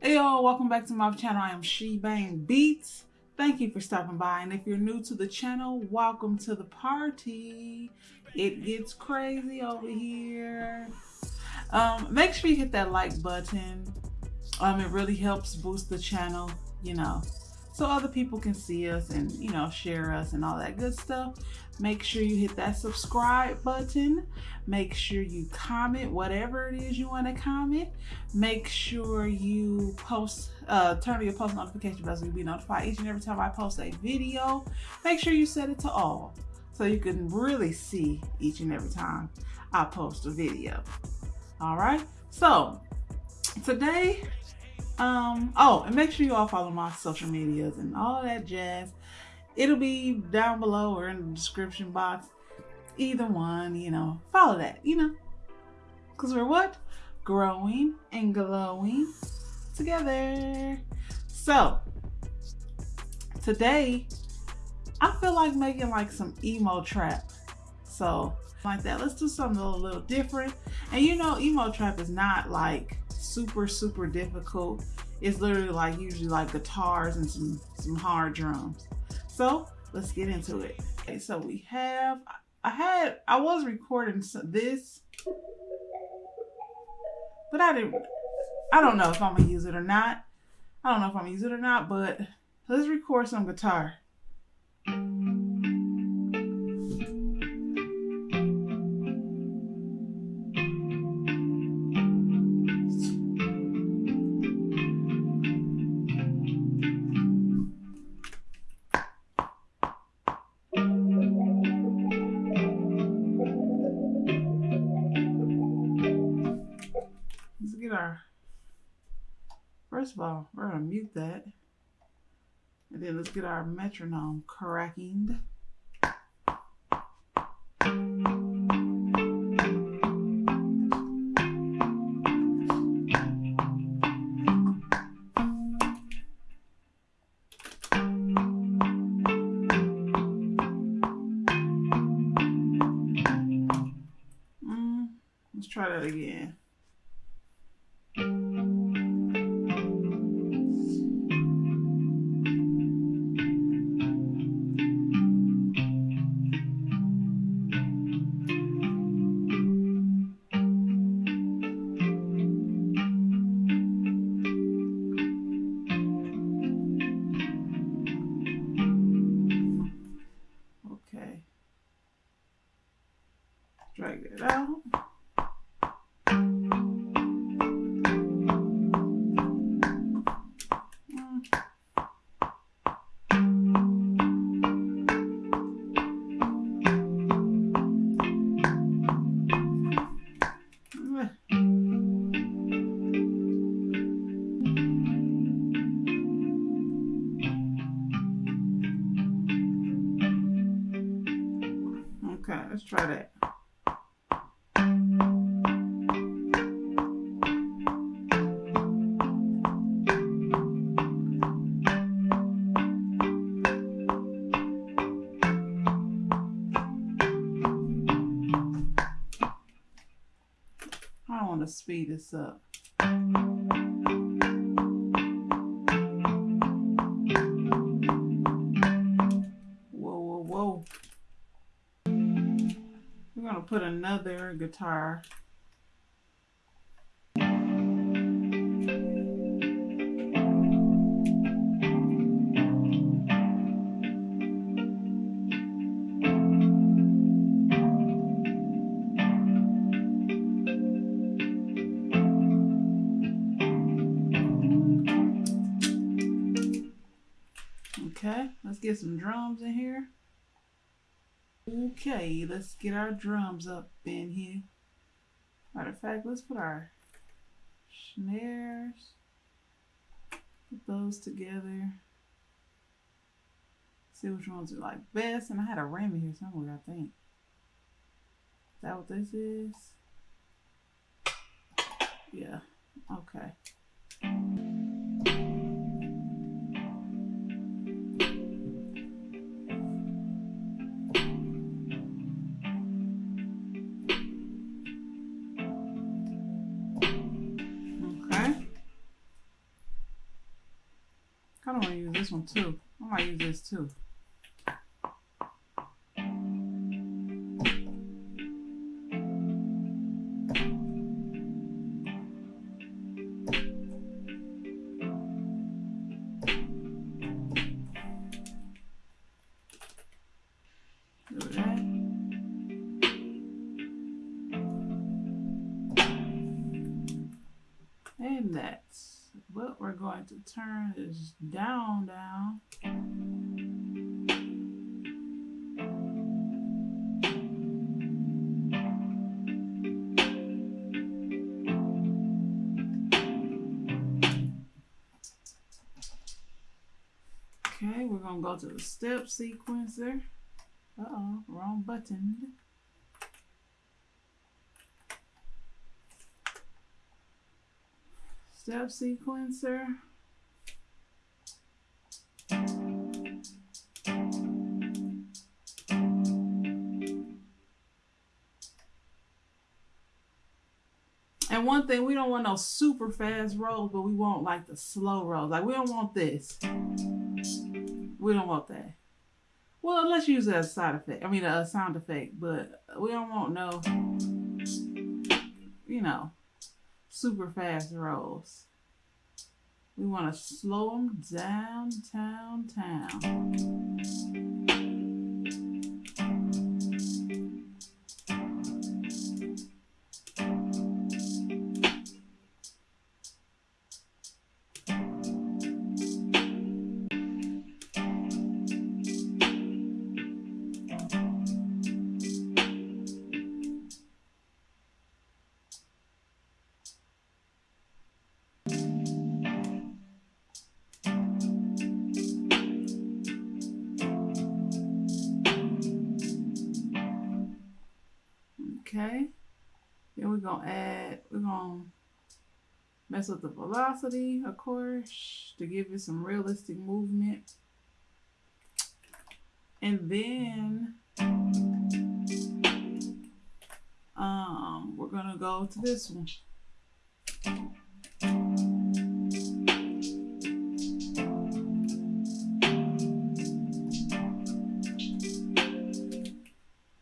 Hey y'all, welcome back to my channel. I am She Bang Beats. Thank you for stopping by. And if you're new to the channel, welcome to the party. It gets crazy over here. Um, make sure you hit that like button. Um, it really helps boost the channel, you know, so other people can see us and, you know, share us and all that good stuff. Make sure you hit that subscribe button. Make sure you comment whatever it is you want to comment. Make sure you post, uh, turn on your post notification bell so you'll be notified each and every time I post a video. Make sure you set it to all so you can really see each and every time I post a video. All right. So today um, oh, and make sure you all follow my social medias and all that jazz. It'll be down below or in the description box. Either one, you know, follow that, you know. Because we're what? Growing and glowing together. So, today, I feel like making like some emo trap. So, like that. Let's do something a little different. And you know, emo trap is not like super, super difficult. It's literally like usually like guitars and some, some hard drums. So let's get into it. Okay, so we have, I had, I was recording this, but I didn't, I don't know if I'm gonna use it or not. I don't know if I'm gonna use it or not, but let's record some guitar. Let's get our metronome cracking. Let's try that. I want to speed this up. We're going to put another guitar Okay, let's get some drums in here. Okay, let's get our drums up in here. Matter of fact, let's put our snares, put those together. See which ones we like best. And I had a ram in here somewhere, I think. Is that what this is? Yeah, okay. Want to use this one too. I might use this too. Turn is down, down. Okay, we're gonna go to the step sequencer. Uh-oh, wrong button. Step sequencer. And one thing, we don't want no super fast rolls, but we want like the slow rolls. Like we don't want this. We don't want that. Well, let's use a side effect. I mean, a sound effect, but we don't want no, you know, super fast rolls. We want to slow them down, down, down. Okay. Then we're to add, we're to mess with the velocity, of course, to give it some realistic movement. And then um, we're to go to this one.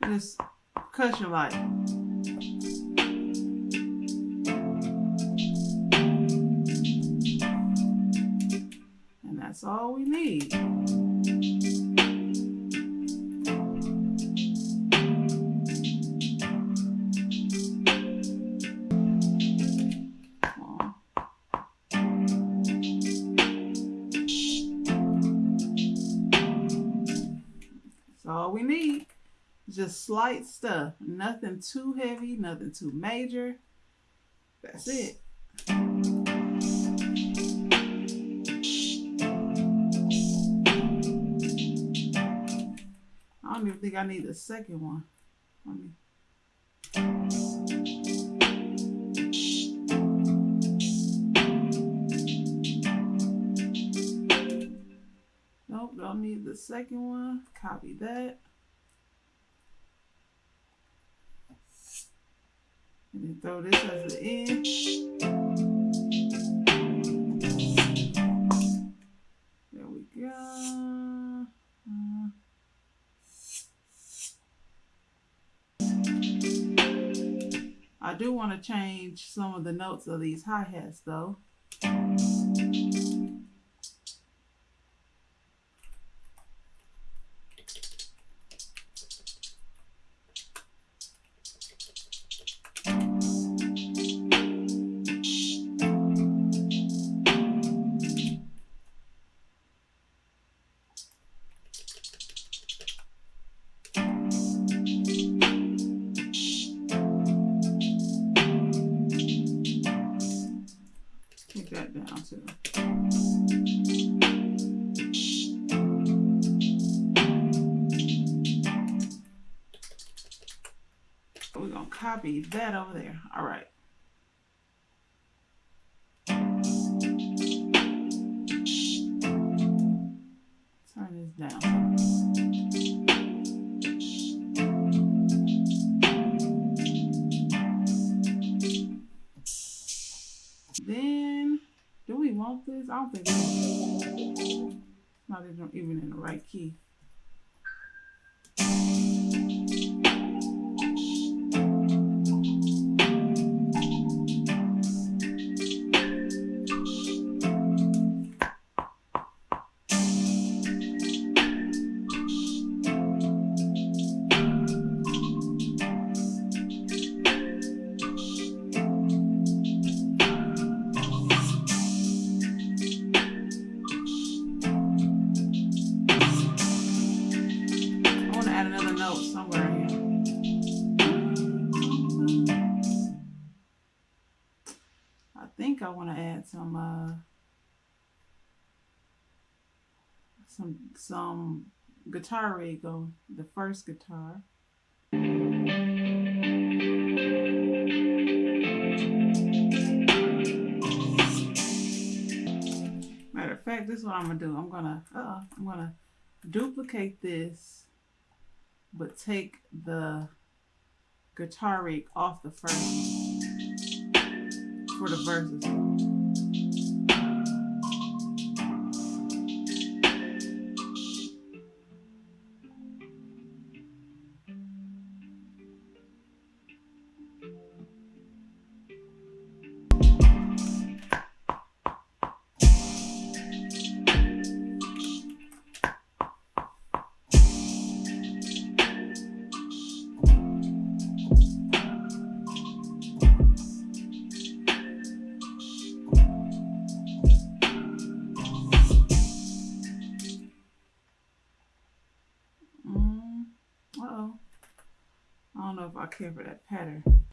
This cushion light. And that's all we need. Slight stuff. Nothing too heavy, nothing too major. That's it. I don't even think I need the second one. Let me. Nope, don't need the second one. Copy that. And throw this the end. There we go. Uh, I do want to change some of the notes of these hi-hats though. Copy that over there. All right. Turn this down. Then, do we want this. I don't think it's not even in the right key. Some uh, some some guitar go the first guitar. Matter of fact, this is what I'm gonna do. I'm gonna uh, I'm gonna duplicate this, but take the guitar rig off the first for the verses. For that pattern.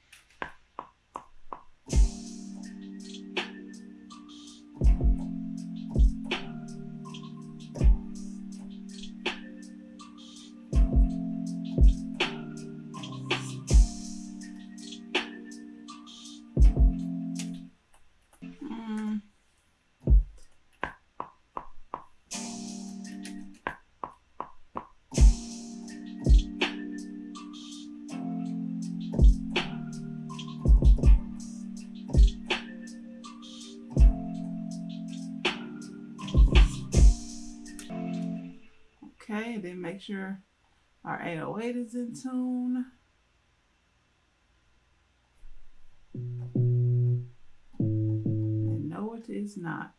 Make sure our 808 is in tune. And no, it is not.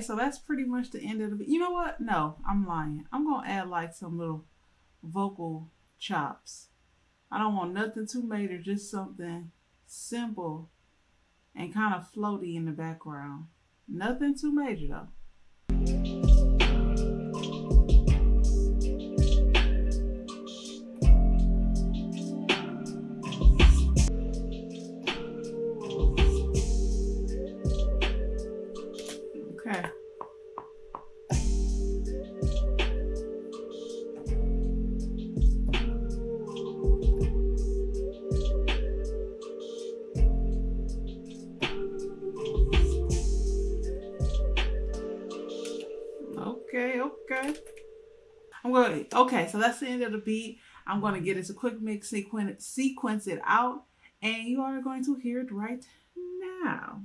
So that's pretty much the end of the. You know what? No, I'm lying. I'm gonna add like some little vocal chops. I don't want nothing too major, just something simple and kind of floaty in the background. Nothing too major though. Okay, so that's the end of the beat. I'm going to get a quick mix, sequence, sequence it out, and you are going to hear it right now.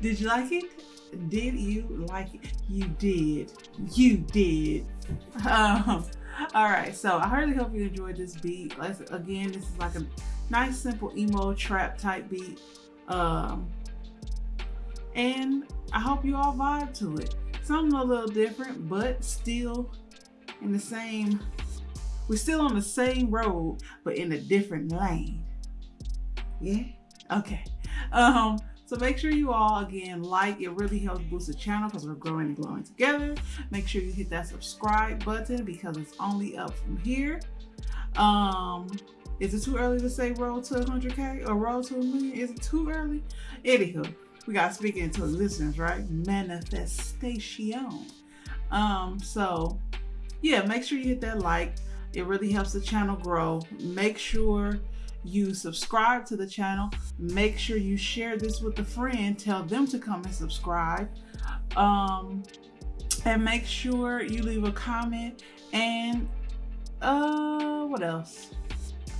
Did you like it? Did you like it? You did. You did. Um, all right, so I really hope you enjoyed this beat. Let's, again, this is like a nice, simple emo trap type beat. Um, and I hope you all vibe to it. Something a little different, but still in the same, we're still on the same road, but in a different lane. Yeah? Okay. Um, so make sure you all, again, like. It really helps boost the channel because we're growing and growing together. Make sure you hit that subscribe button because it's only up from here. Um, is it too early to say roll to 100K or roll to a million? Is it too early? Anywho, we got to speak into existence, right? Manifestation. Um, so yeah, make sure you hit that like. It really helps the channel grow. Make sure you subscribe to the channel. Make sure you share this with a friend. Tell them to come and subscribe. Um, and make sure you leave a comment and uh, what else?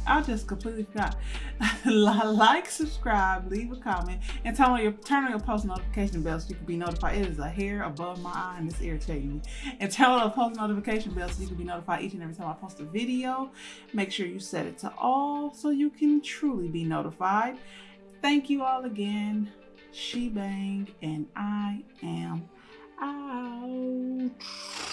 I just completely forgot. like, subscribe, leave a comment, and turn on your turn on your post notification bell so you can be notified. It is a hair above my eye and it's irritating me. And turn on the post notification bell so you can be notified each and every time I post a video. Make sure you set it to all so you can truly be notified. Thank you all again. She Bang, and I am out.